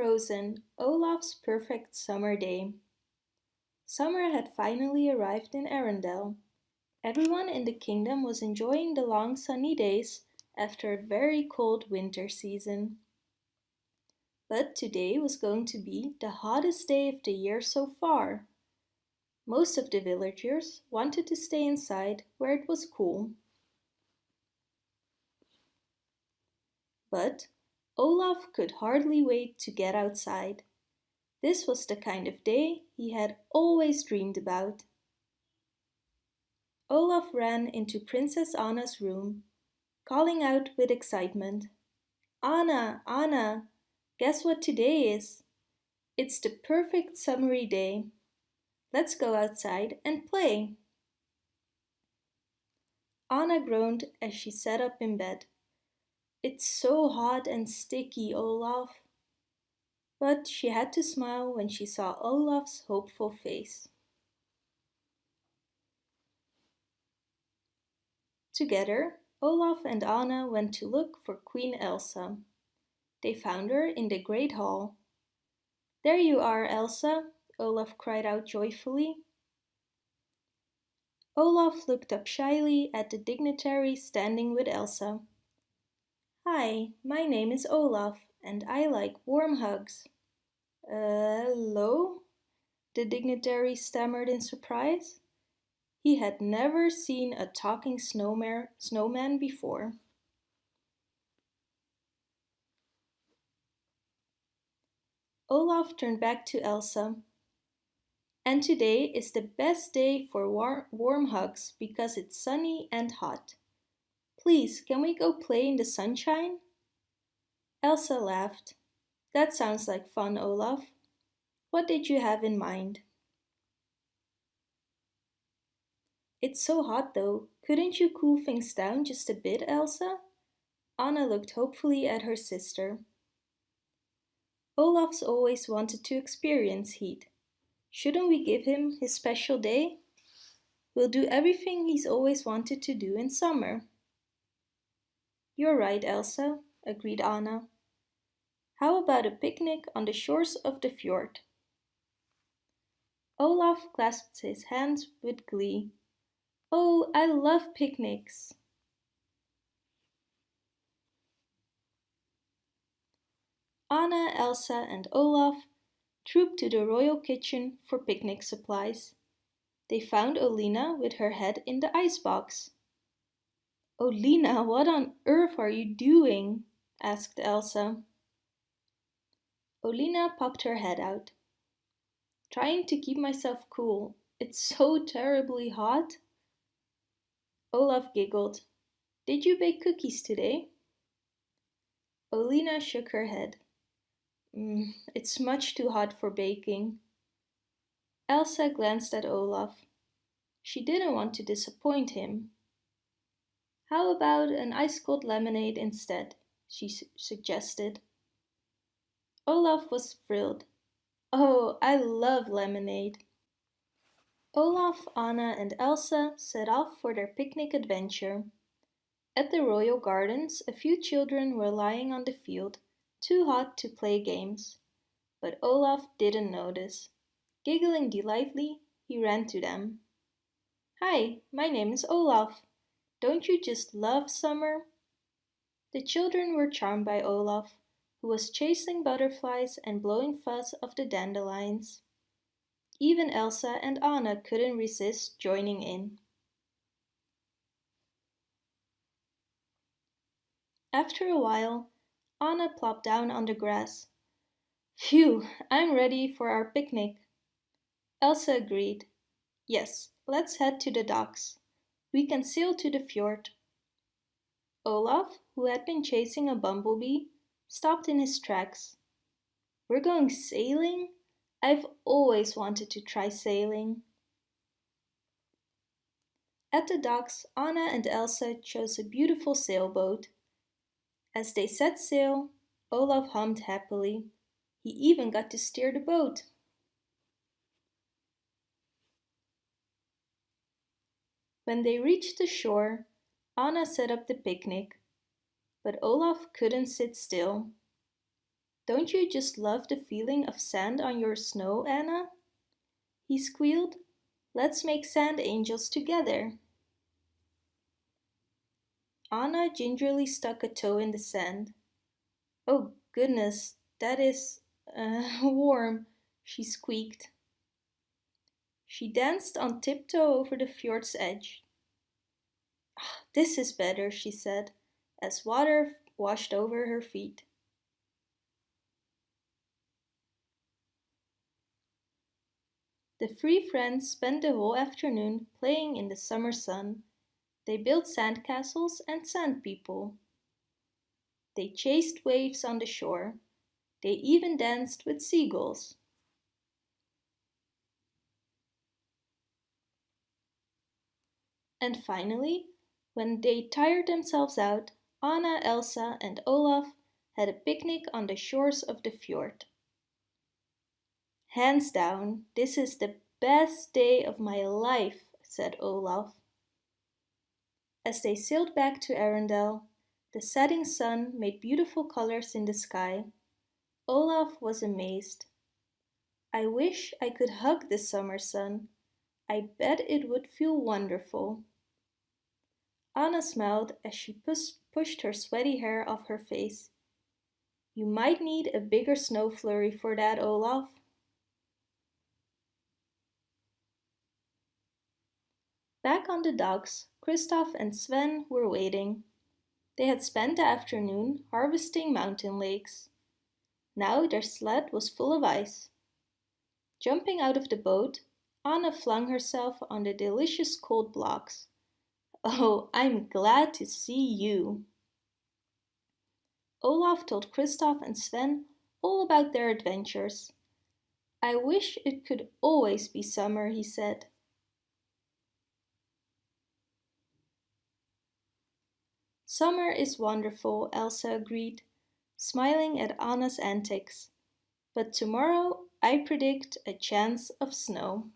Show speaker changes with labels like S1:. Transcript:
S1: Frozen, Olaf's perfect summer day. Summer had finally arrived in Arendelle. Everyone in the kingdom was enjoying the long sunny days after a very cold winter season. But today was going to be the hottest day of the year so far. Most of the villagers wanted to stay inside where it was cool. But Olaf could hardly wait to get outside. This was the kind of day he had always dreamed about. Olaf ran into Princess Anna's room, calling out with excitement. Anna, Anna, guess what today is? It's the perfect summery day. Let's go outside and play. Anna groaned as she sat up in bed. It's so hot and sticky, Olaf. But she had to smile when she saw Olaf's hopeful face. Together, Olaf and Anna went to look for Queen Elsa. They found her in the Great Hall. There you are, Elsa, Olaf cried out joyfully. Olaf looked up shyly at the dignitary standing with Elsa. Hi, my name is Olaf, and I like warm hugs. Uh, hello? The dignitary stammered in surprise. He had never seen a talking snowman before. Olaf turned back to Elsa. And today is the best day for war warm hugs because it's sunny and hot. Please, can we go play in the sunshine? Elsa laughed. That sounds like fun, Olaf. What did you have in mind? It's so hot though. Couldn't you cool things down just a bit, Elsa? Anna looked hopefully at her sister. Olaf's always wanted to experience heat. Shouldn't we give him his special day? We'll do everything he's always wanted to do in summer. You're right, Elsa, agreed Anna. How about a picnic on the shores of the fjord? Olaf clasped his hands with glee. Oh, I love picnics! Anna, Elsa and Olaf trooped to the royal kitchen for picnic supplies. They found Olina with her head in the icebox. Olina, what on earth are you doing? asked Elsa. Olina popped her head out. Trying to keep myself cool. It's so terribly hot. Olaf giggled. Did you bake cookies today? Olina shook her head. Mm, it's much too hot for baking. Elsa glanced at Olaf. She didn't want to disappoint him. How about an ice-cold lemonade instead, she su suggested. Olaf was thrilled. Oh, I love lemonade. Olaf, Anna and Elsa set off for their picnic adventure. At the royal gardens, a few children were lying on the field, too hot to play games. But Olaf didn't notice. Giggling delightfully, he ran to them. Hi, my name is Olaf. Don't you just love summer? The children were charmed by Olaf, who was chasing butterflies and blowing fuzz off the dandelions. Even Elsa and Anna couldn't resist joining in. After a while, Anna plopped down on the grass. Phew, I'm ready for our picnic. Elsa agreed. Yes, let's head to the docks. We can sail to the fjord. Olaf, who had been chasing a bumblebee, stopped in his tracks. We're going sailing? I've always wanted to try sailing. At the docks, Anna and Elsa chose a beautiful sailboat. As they set sail, Olaf hummed happily. He even got to steer the boat. When they reached the shore, Anna set up the picnic, but Olaf couldn't sit still. Don't you just love the feeling of sand on your snow, Anna? He squealed. Let's make sand angels together. Anna gingerly stuck a toe in the sand. Oh goodness, that is uh, warm, she squeaked. She danced on tiptoe over the fjord's edge. Ah, this is better, she said, as water washed over her feet. The three friends spent the whole afternoon playing in the summer sun. They built sandcastles and sand people. They chased waves on the shore. They even danced with seagulls. And finally, when they tired themselves out, Anna, Elsa and Olaf had a picnic on the shores of the fjord. Hands down, this is the best day of my life, said Olaf. As they sailed back to Arendelle, the setting sun made beautiful colors in the sky. Olaf was amazed. I wish I could hug the summer sun. I bet it would feel wonderful. Anna smiled as she pus pushed her sweaty hair off her face. You might need a bigger snow flurry for that, Olaf. Back on the docks, Kristoff and Sven were waiting. They had spent the afternoon harvesting mountain lakes. Now their sled was full of ice. Jumping out of the boat, Anna flung herself on the delicious cold blocks. Oh, I'm glad to see you. Olaf told Kristoff and Sven all about their adventures. I wish it could always be summer, he said. Summer is wonderful, Elsa agreed, smiling at Anna's antics. But tomorrow I predict a chance of snow.